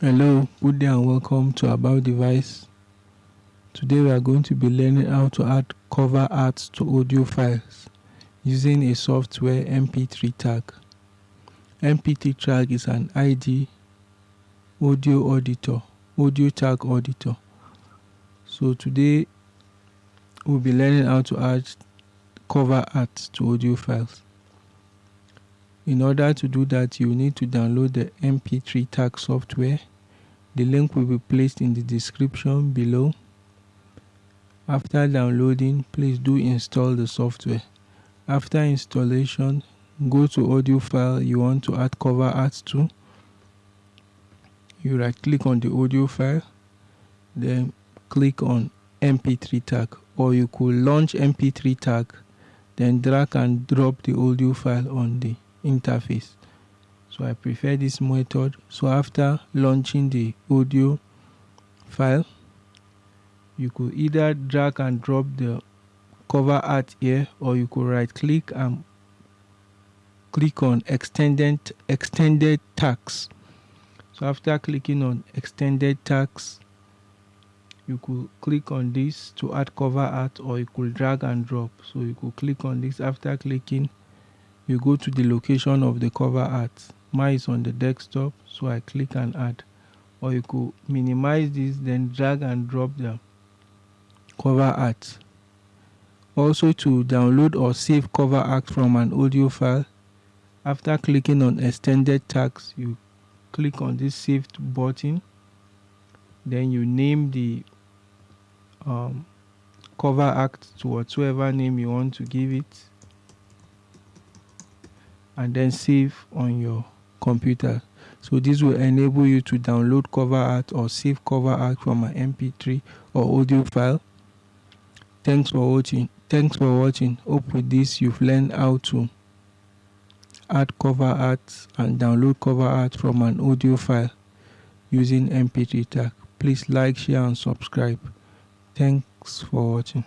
Hello, good day and welcome to About Device. Today we are going to be learning how to add cover art to audio files using a software MP3 tag. MP3 tag is an ID audio auditor, audio tag auditor. So today we'll be learning how to add cover art to audio files. In order to do that, you need to download the MP3 tag software. The link will be placed in the description below. After downloading, please do install the software. After installation, go to audio file you want to add cover art to. You right click on the audio file, then click on MP3 tag or you could launch MP3 tag, then drag and drop the audio file on the interface. So I prefer this method. So after launching the audio file you could either drag and drop the cover art here or you could right click and click on extended extended tags. So after clicking on extended tags you could click on this to add cover art or you could drag and drop. So you could click on this after clicking you go to the location of the cover art. Mine is on the desktop so I click and add. Or you could minimize this then drag and drop the cover art. Also to download or save cover art from an audio file after clicking on extended tags you click on this saved button. Then you name the um, cover art to whatsoever name you want to give it and then save on your computer. So this will enable you to download cover art or save cover art from an mp3 or audio file. Thanks for watching. Thanks for watching. Hope with this you've learned how to add cover art and download cover art from an audio file using mp3 tag. Please like share and subscribe. Thanks for watching